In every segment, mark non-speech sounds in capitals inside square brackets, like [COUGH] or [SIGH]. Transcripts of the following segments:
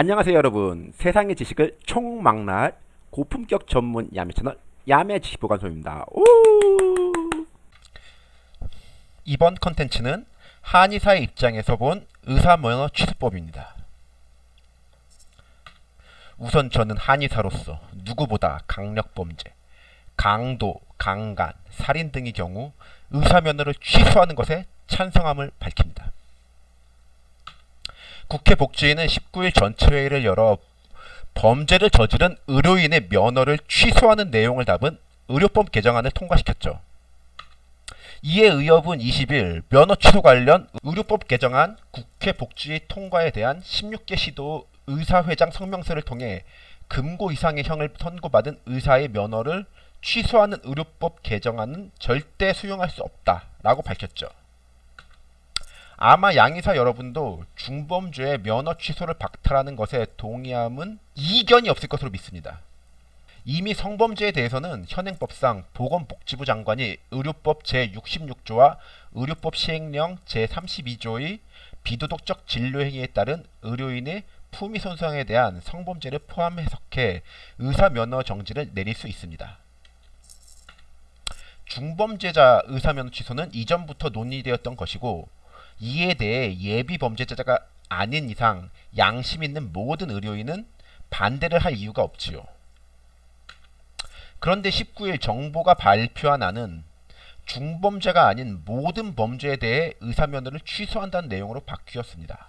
안녕하세요 여러분 세상의 지식을 총망라할 고품격 전문 야매 채널 야매 지식보관소입니다 오! 이번 컨텐츠는 한의사의 입장에서 본 의사면허 취소법입니다. 우선 저는 한의사로서 누구보다 강력범죄, 강도, 강간, 살인 등의 경우 의사면허를 취소하는 것에 찬성함을 밝힙니다. 국회 복지위는 19일 전체회의를 열어 범죄를 저지른 의료인의 면허를 취소하는 내용을 담은 의료법 개정안을 통과시켰죠. 이에 의협은 20일 면허 취소 관련 의료법 개정안 국회 복지위 통과에 대한 16개 시도 의사회장 성명서를 통해 금고 이상의 형을 선고받은 의사의 면허를 취소하는 의료법 개정안은 절대 수용할 수 없다라고 밝혔죠. 아마 양의사 여러분도 중범죄의 면허 취소를 박탈하는 것에 동의함은 이견이 없을 것으로 믿습니다. 이미 성범죄에 대해서는 현행법상 보건복지부 장관이 의료법 제66조와 의료법 시행령 제32조의 비도덕적 진료행위에 따른 의료인의 품위 손상에 대한 성범죄를 포함 해석해 의사 면허 정지를 내릴 수 있습니다. 중범죄자 의사 면허 취소는 이전부터 논의되었던 것이고 이에 대해 예비 범죄자가 아닌 이상 양심 있는 모든 의료인은 반대를 할 이유가 없지요. 그런데 19일 정부가 발표한 안은 중범죄가 아닌 모든 범죄에 대해 의사면허를 취소한다는 내용으로 바뀌었습니다.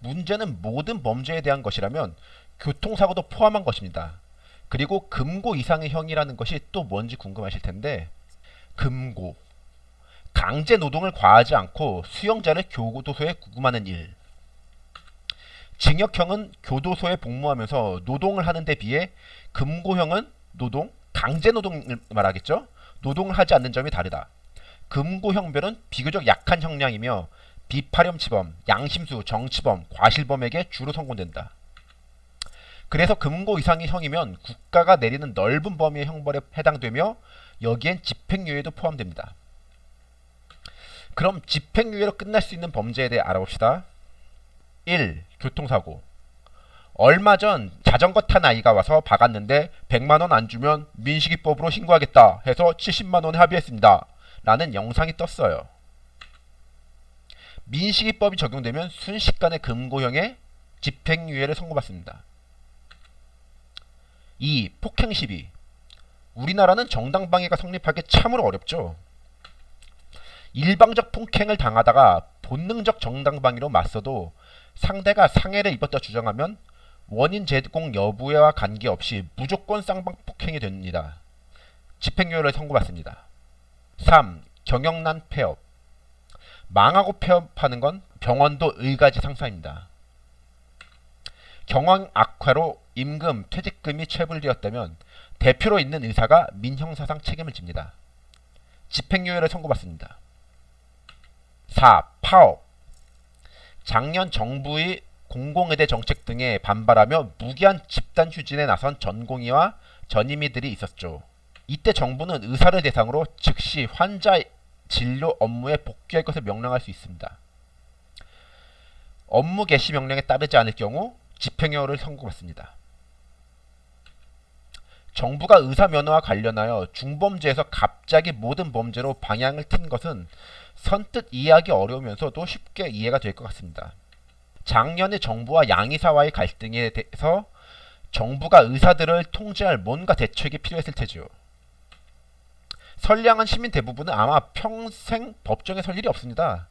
문제는 모든 범죄에 대한 것이라면 교통사고도 포함한 것입니다. 그리고 금고 이상의 형이라는 것이 또 뭔지 궁금하실 텐데 금고 강제 노동을 과하지 않고 수용자를 교도소에 구금하는 일. 징역형은 교도소에 복무하면서 노동을 하는 데 비해 금고형은 노동, 강제 노동을 말하겠죠. 노동을 하지 않는 점이 다르다. 금고형별은 비교적 약한 형량이며 비파렴치범, 양심수, 정치범, 과실범에게 주로 선고된다. 그래서 금고 이상의 형이면 국가가 내리는 넓은 범위의 형벌에 해당되며 여기엔 집행유예도 포함됩니다. 그럼 집행유예로 끝날 수 있는 범죄에 대해 알아봅시다. 1. 교통사고 얼마 전 자전거 탄 아이가 와서 박았는데 100만원 안 주면 민식이법으로 신고하겠다 해서 70만원에 합의했습니다. 라는 영상이 떴어요. 민식이법이 적용되면 순식간에 금고형의 집행유예를 선고받습니다. 2. 폭행 시비 우리나라는 정당방위가 성립하기 참으로 어렵죠. 일방적 폭행을 당하다가 본능적 정당방위로 맞서도 상대가 상해를 입었다 주장하면 원인 제공 여부와 관계없이 무조건 쌍방 폭행이 됩니다. 집행유예를 선고받습니다. 3. 경영난 폐업 망하고 폐업하는 건 병원도 의가지 상사입니다. 경영 악화로 임금, 퇴직금이 체불되었다면 대표로 있는 의사가 민형사상 책임을 집니다. 집행유예를 선고받습니다. 4. 파업 작년 정부의 공공의대 정책 등에 반발하며 무기한 집단 휴진에 나선 전공의와 전임의들이 있었죠. 이때 정부는 의사를 대상으로 즉시 환자 진료 업무에 복귀할 것을 명령할 수 있습니다. 업무 개시 명령에 따르지 않을 경우 집행유예를 선고받습니다. 정부가 의사 면허와 관련하여 중범죄에서 갑자기 모든 범죄로 방향을 튼 것은 선뜻 이해하기 어려우면서도 쉽게 이해가 될 것 같습니다. 작년에 정부와 양의사와의 갈등에 대해서 정부가 의사들을 통제할 뭔가 대책이 필요했을 테지요. 선량한 시민 대부분은 아마 평생 법정에 설 일이 없습니다.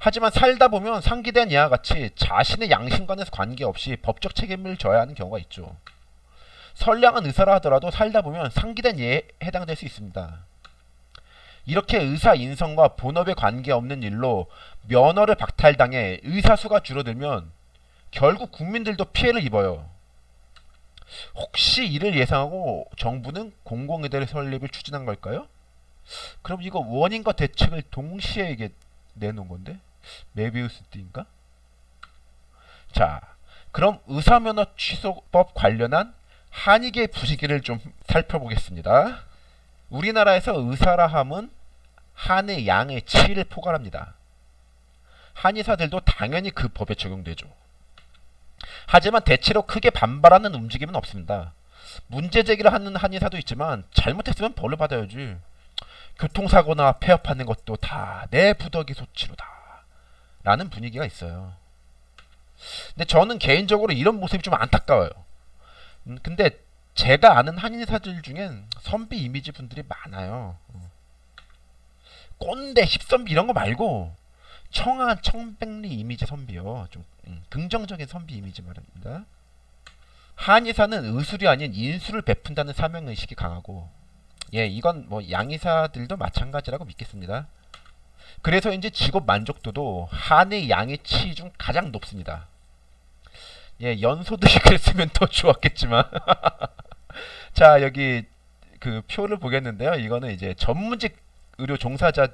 하지만 살다 보면 상기된 이와 같이 자신의 양심과는 관계없이 법적 책임을 져야 하는 경우가 있죠. 선량한 의사라 하더라도 살다 보면 상기된 예에 해당될 수 있습니다. 이렇게 의사 인성과 본업에 관계없는 일로 면허를 박탈당해 의사 수가 줄어들면 결국 국민들도 피해를 입어요. 혹시 이를 예상하고 정부는 공공의대 설립을 추진한 걸까요? 그럼 이거 원인과 대책을 동시에 내놓은 건데? 메비우스 띠인가? 자, 그럼 의사면허 취소법 관련한 한의계 부시기를 좀 살펴보겠습니다. 우리나라에서 의사라 함은 한의 양의 치를 포괄합니다. 한의사들도 당연히 그 법에 적용되죠. 하지만 대체로 크게 반발하는 움직임은 없습니다. 문제 제기를 하는 한의사도 있지만 잘못했으면 벌을 받아야지. 교통사고나 폐업하는 것도 다 내 부덕이 소치로다. 라는 분위기가 있어요. 근데 저는 개인적으로 이런 모습이 좀 안타까워요. 음, 근데 제가 아는 한의사들 중엔 선비 이미지 분들이 많아요. 어. 꼰대, 힙선비 이런 거 말고 청아, 청백리 이미지 선비요. 좀 음, 긍정적인 선비 이미지 말입니다. 한의사는 의술이 아닌 인술을 베푼다는 사명의식이 강하고 예, 이건 뭐 양의사들도 마찬가지라고 믿겠습니다. 그래서 이제 직업 만족도도 한의 양의 치 중 가장 높습니다. 예, 연소득이 [LAUGHS] 그랬으면 더 좋았겠지만 [LAUGHS] 자, 여기 그 표를 보겠는데요. 이거는 이제 전문직 의료 종사자를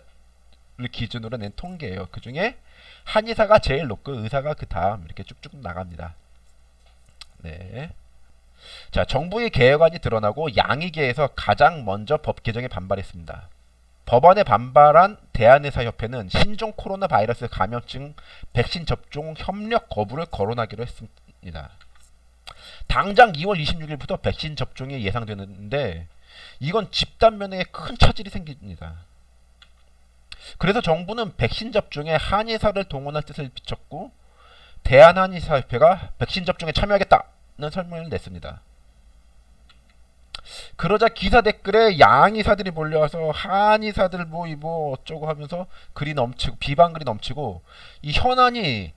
기준으로 낸 통계예요. 그 중에 한의사가 제일 높고 의사가 그 다음 이렇게 쭉쭉 나갑니다. 네. 자, 정부의 개혁안이 드러나고 양의계에서 가장 먼저 법 개정에 반발했습니다. 법안에 반발한 대한의사협회는 신종 코로나 바이러스 감염증 백신 접종 협력 거부를 거론하기로 했습니다. 당장 2월 26일부터 백신 접종이 예상되는데 이건 집단 면역에 큰 차질이 생깁니다. 그래서 정부는 백신 접종에 한의사를 동원할 뜻을 비췄고 대한한의사협회가 백신 접종에 참여하겠다는 설명을 냈습니다. 그러자 기사 댓글에 양의사들이 몰려와서 한의사들 뭐, 뭐 어쩌고 하면서 글이 넘치고 비방글이 넘치고 이 현안이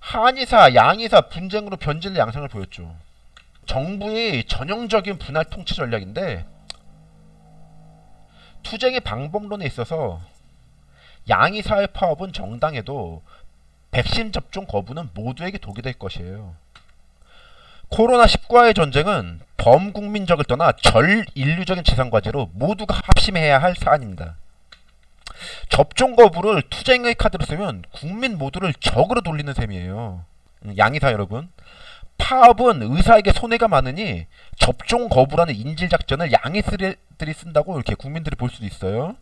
한의사, 양의사 분쟁으로 변질 양상을 보였죠. 정부의 전형적인 분할 통치 전략인데 투쟁의 방법론에 있어서 양의사의 파업은 정당해도 백신 접종 거부는 모두에게 독이 될 것이에요. 코로나19와의 전쟁은 범국민적을 떠나 전 인류적인 재산과제로 모두가 합심해야 할 사안입니다. 접종 거부를 투쟁의 카드로 쓰면 국민 모두를 적으로 돌리는 셈이에요. 음, 양의사 여러분. 파업은 의사에게 손해가 많으니 접종 거부라는 인질 작전을 양의사들이 쓴다고 이렇게 국민들이 볼 수도 있어요.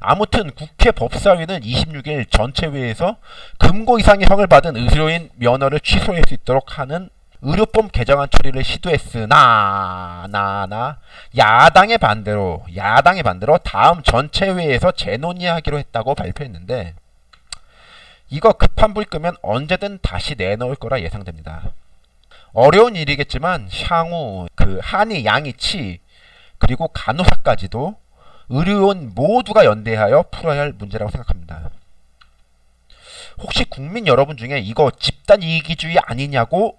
아무튼 국회 법사위는 26일 전체회에서 금고 이상의 형을 받은 의료인 면허를 취소할 수 있도록 하는 의료법 개정안 처리를 시도했으나 나나 야당의 반대로 야당의 반대로 다음 전체회에서 재논의하기로 했다고 발표했는데 이거 급한 불 끄면 언제든 다시 내놓을 거라 예상됩니다. 어려운 일이겠지만 향후 그 한의 양이 치 그리고 간호사까지도 의료원 모두가 연대하여 풀어야 할 문제라고 생각합니다. 혹시 국민 여러분 중에 이거 집단 이기주의 아니냐고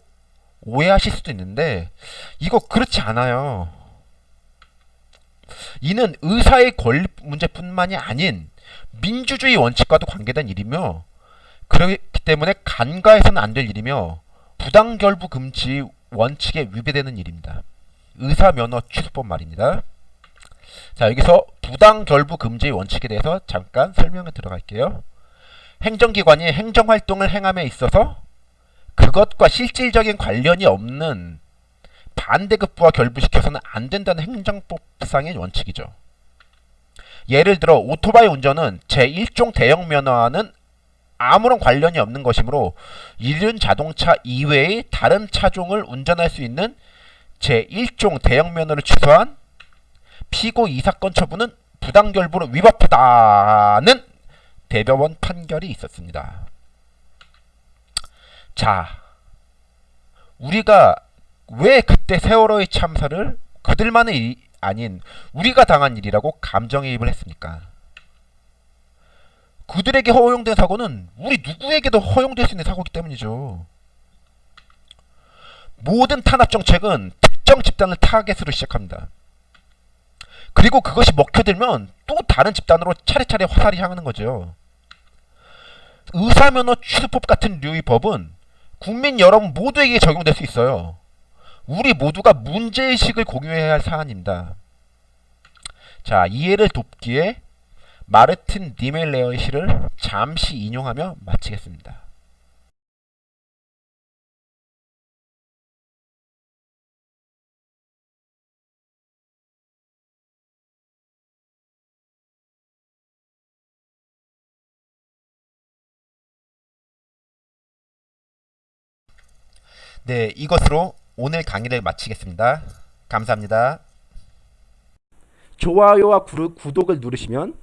오해하실 수도 있는데 이거 그렇지 않아요. 이는 의사의 권리 문제뿐만이 아닌 민주주의 원칙과도 관계된 일이며 그렇기 때문에 간과해서는 안 될 일이며 부당결부 금지 원칙에 위배되는 일입니다. 의사 면허 취소법 말입니다. 자 여기서 부당결부 금지 원칙에 대해서 잠깐 설명을 들어갈게요. 행정기관이 행정활동을 행함에 있어서 그것과 실질적인 관련이 없는 반대급부와 결부시켜서는 안 된다는 행정법상의 원칙이죠. 예를 들어 오토바이 운전은 제1종 대형 면허와는 아무런 관련이 없는 것이므로 이륜 자동차 이외의 다른 차종을 운전할 수 있는 제1종 대형 면허를 취소한 피고 이 사건 처분은 부당결부로 위법하다는 대법원 판결이 있었습니다. 자, 우리가 왜 그때 세월호의 참사를 그들만의 일이 아닌 우리가 당한 일이라고 감정이입을 했습니까? 그들에게 허용된 사고는 우리 누구에게도 허용될 수 있는 사고이기 때문이죠. 모든 탄압 정책은 특정 집단을 타겟으로 시작합니다. 그리고 그것이 먹혀들면 또 다른 집단으로 차례차례 화살이 향하는 거죠. 의사면허 취소법 같은 류의 법은 국민 여러분 모두에게 적용될 수 있어요. 우리 모두가 문제의식을 공유해야 할 사안입니다. 자, 이해를 돕기에 마르틴 니멜레어의 시를 잠시 인용하며 마치겠습니다. 네, 이것으로 오늘 강의를 마치겠습니다. 감사합니다. 좋아요와 구르- 구독을 누르시면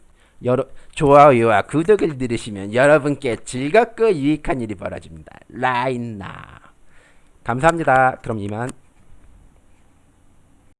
여러 좋아요와 구독을 누르시면 여러분께 즐겁고 유익한 일이 벌어집니다. 라인나 감사합니다. 그럼 이만